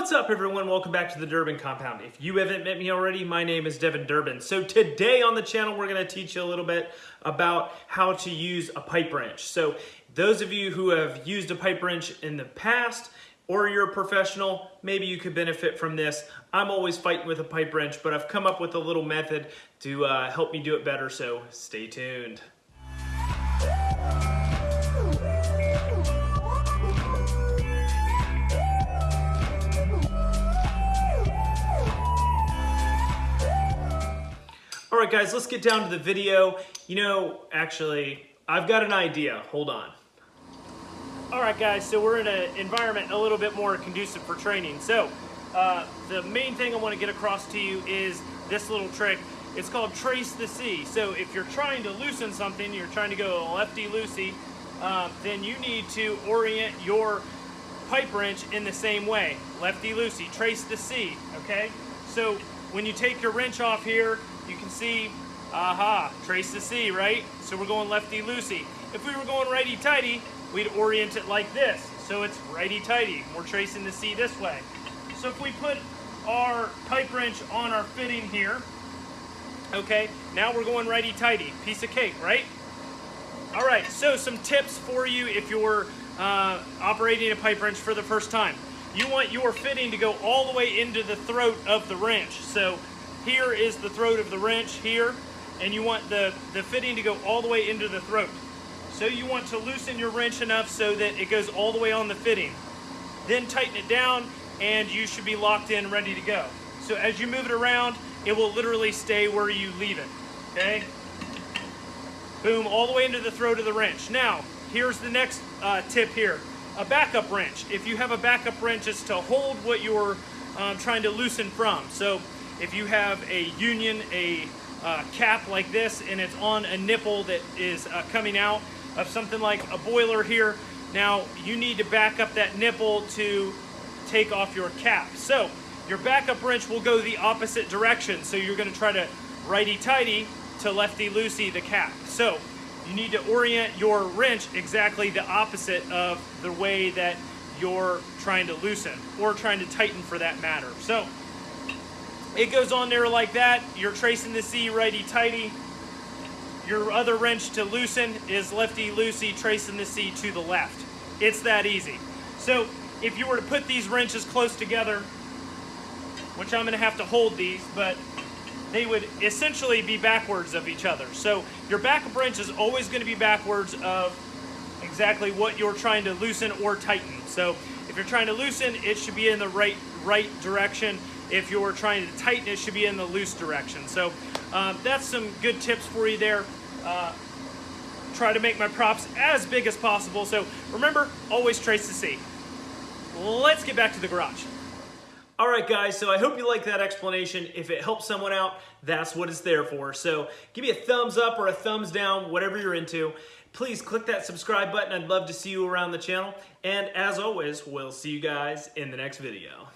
What's up everyone? Welcome back to the Durbin Compound. If you haven't met me already, my name is Devin Durbin. So today on the channel, we're gonna teach you a little bit about how to use a pipe wrench. So those of you who have used a pipe wrench in the past, or you're a professional, maybe you could benefit from this. I'm always fighting with a pipe wrench, but I've come up with a little method to uh, help me do it better, so stay tuned. Right, guys, let's get down to the video. You know, actually, I've got an idea. Hold on. All right, guys, so we're in an environment a little bit more conducive for training. So uh, the main thing I want to get across to you is this little trick. It's called trace the C. So if you're trying to loosen something, you're trying to go lefty-loosey, uh, then you need to orient your pipe wrench in the same way. Lefty-loosey, trace the C, okay? So when you take your wrench off here, you can see, aha, trace the C, right? So we're going lefty-loosey. If we were going righty-tighty, we'd orient it like this. So it's righty-tighty. We're tracing the C this way. So if we put our pipe wrench on our fitting here, okay, now we're going righty-tighty. Piece of cake, right? All right, so some tips for you if you're uh, operating a pipe wrench for the first time. You want your fitting to go all the way into the throat of the wrench. So here is the throat of the wrench here, and you want the, the fitting to go all the way into the throat. So you want to loosen your wrench enough so that it goes all the way on the fitting. Then tighten it down and you should be locked in, ready to go. So as you move it around, it will literally stay where you leave it, okay? Boom, all the way into the throat of the wrench. Now, here's the next uh, tip here. A backup wrench. If you have a backup wrench, it's to hold what you're um, trying to loosen from. So if you have a union, a uh, cap like this, and it's on a nipple that is uh, coming out of something like a boiler here, now you need to back up that nipple to take off your cap. So your backup wrench will go the opposite direction. So you're gonna try to righty-tighty to lefty-loosey the cap. So you need to orient your wrench exactly the opposite of the way that you're trying to loosen or trying to tighten for that matter. So it goes on there like that. You're tracing the C righty-tighty. Your other wrench to loosen is lefty-loosey, tracing the C to the left. It's that easy. So if you were to put these wrenches close together, which I'm gonna have to hold these, but they would essentially be backwards of each other. So your backup wrench is always gonna be backwards of exactly what you're trying to loosen or tighten. So if you're trying to loosen, it should be in the right, right direction. If you're trying to tighten, it should be in the loose direction. So um, that's some good tips for you there. Uh, try to make my props as big as possible. So remember, always trace the C. Let's get back to the garage. All right, guys, so I hope you like that explanation. If it helps someone out, that's what it's there for. So give me a thumbs up or a thumbs down, whatever you're into. Please click that subscribe button. I'd love to see you around the channel. And as always, we'll see you guys in the next video.